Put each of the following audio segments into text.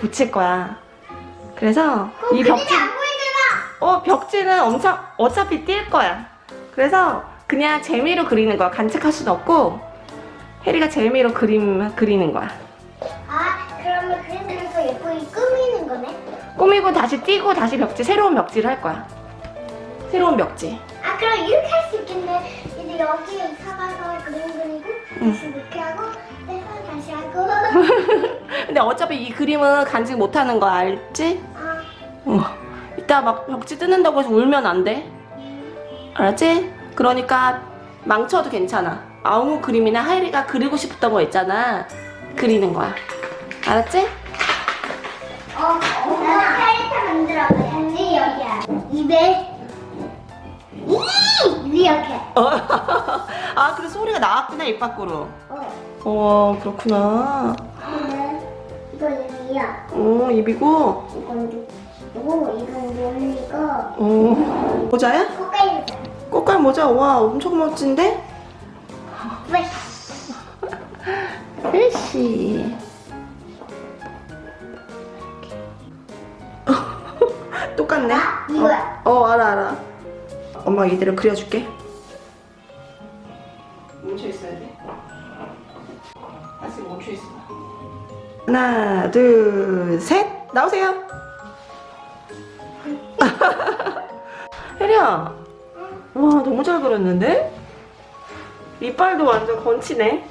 붙일 거야. 그래서 이 벽지. 어 벽지는 엄청 어차피 뛸 거야. 그래서 그냥 재미로 그리는 거야. 간직할 수도 없고 혜리가 재미로 그림 그리는 거야. 아, 그러면 그림으로 예쁘게 꾸미는 거네. 꾸미고 다시 띄고 다시 벽지 새로운 벽지를 할 거야. 새로운 벽지. 아, 그럼 이렇게 할 수 있겠네. 이제 여기에 사가서 그림 그리고 다시 이렇게 하고 하고. 근데 어차피 이 그림은 간직 못 하는 거 알지? 아, 어. 이따 막 벽지 뜯는다고 해서 울면 안 돼. 알았지? 그러니까 망쳐도 괜찮아. 아무 그림이나 하이리가 그리고 싶었던 거 있잖아. 그리는 거야. 알았지? 어, 엄마 캐릭터 만들어봐야지 여기야. 입에 이 이렇게. 아, 그래 소리가 나왔구나 입 밖으로. 어. 어, 그렇구나. 이건 이야. 어, 입이고. 이건 고 이건 논리고 어, 모자야? 코까지. 꽃갈 모자. 와, 엄청 멋진데? 왜? 혜씨. 똑같네. 아, 이거야. 어, 어, 알아, 알아. 엄마 이대로 그려줄게. 하나, 둘, 셋. 나오세요. 혜리야. 와, 너무 잘 그렸는데? 이빨도 완전 건치네.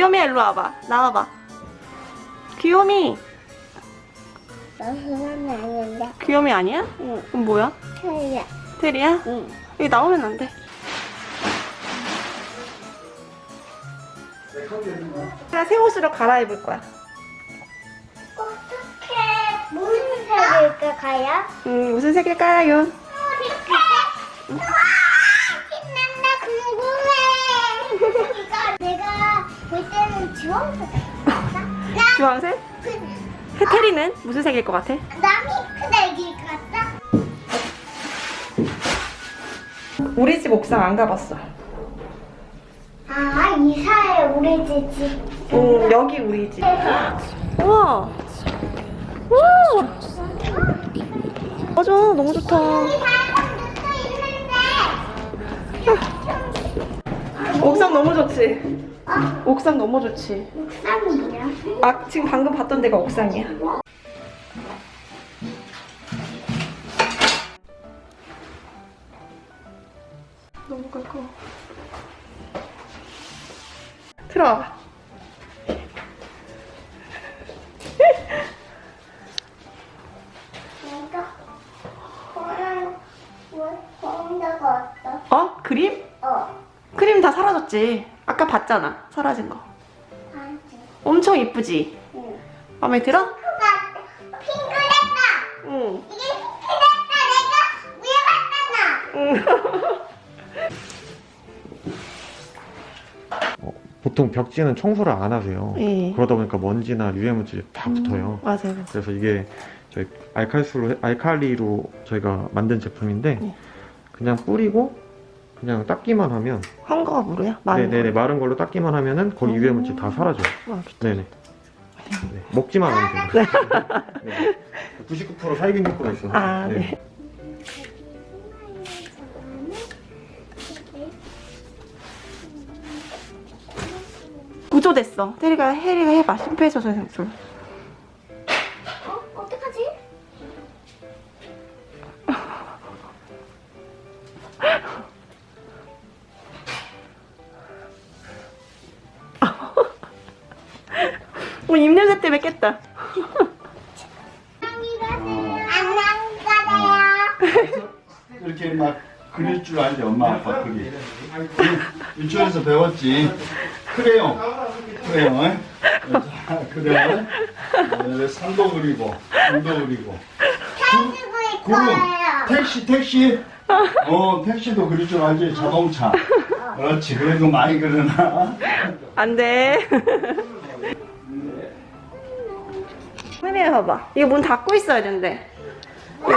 귀요미 일로 와봐. 나와봐. 귀요미. 나 그건 아닌데. 귀요미 아니야? 응. 그럼 뭐야? 틀려. 테리야? 응. 여기 나오면 안 돼. 나새 옷으로 갈아입을 거야. 어떻게 무슨 색일까 가야? 음, 무슨 색일까요? 주황색 주황색? 그, 테리는 무슨 색일 것 같아? 것 같다. 우리 집 옥상 안 가봤어. 아 이사해 우리 집. 음, 여기 우리 집. 우와. 우와. 맞아, 너무 좋다. 옥상 너무 좋지? 어? 옥상 너무 좋지? 옥상이 뭐야? 아, 지금 방금 봤던 데가 옥상이야. 너무 가까워. 들어와봐. 뭔가 어떠? 어? 그림? 어. 그림 다 사라졌지. 아까 봤잖아. 사라진 거. 엄청 이쁘지? 응. 마음에 들어? 핑크랬다. 응. 이게 핑크랬다. 내가 위에 봤잖아. 응. 어, 보통 벽지는 청소를 안 하세요. 예. 그러다 보니까 먼지나 유해 물질이 다 붙어요. 맞아요, 맞아요. 그래서 이게 저희 알칼리로, 알칼리로 저희가 만든 제품인데 네. 그냥 뿌리고 그냥 닦기만 하면 무료야? 많은 네네네 거. 마른 걸로 닦기만 하면은 거기 음. 유해 물질 다 사라져요. 와, 좋다. 네네. 네, 먹지만 하면 돼요. 네. 99% 살균 효과가 있어요. 아, 네. 구조됐어. 테리가 해리가 해봐. 심폐소생술. 어? 어떡하지? 어, 입냄새 때문에 깼다. 이렇게 막 그릴 줄 알지 엄마 아빠 그리 유치원에서 배웠지. 크레용. 크레용 응? 자, 그래 어, 산도 그리고 산도 그리고. 가지고 구름. 택시 택시? 어 택시도 그릴 줄 알지 자동차. 그렇지. 그래도 많이 그러나 안 돼. 혜리야 봐봐. 이거 문 닫고 있어야 된대. 어,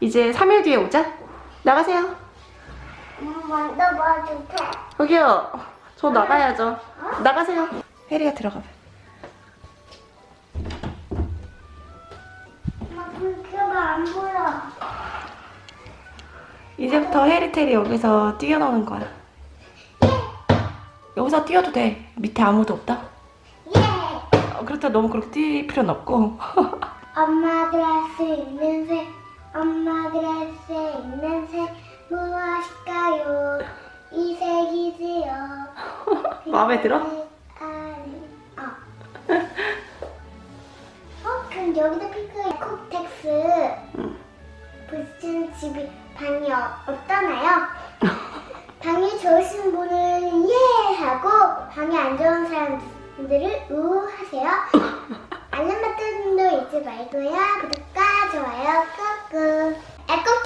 이제 3일 뒤에 오자. 나가세요. 먼저 봐줄게. 여기요. 저 나가야죠. 나가세요. 혜리가 들어가 봐. 안 보여. 이제부터 해리테리 여기서 뛰어노는 거야. 여기서 뛰어도 돼. 밑에 아무도 없다. 그렇다 너무 그렇게 뛸 필요는 없고. 할수 있는 새, 엄마들 할수 있는 새 무엇일까요? 이 색이지요. 마음에 들어? 아니, 어. 어, 그럼 여기도 핑크 콕텍스 붙인 집이 방이 어- 없잖아요. 방이 좋으신 분은 예 하고 방이 안 좋은 사람 분들은 우하세요. 알람 버튼도 잊지 말고요. 구독과 좋아요 꾹꾹. 애꾹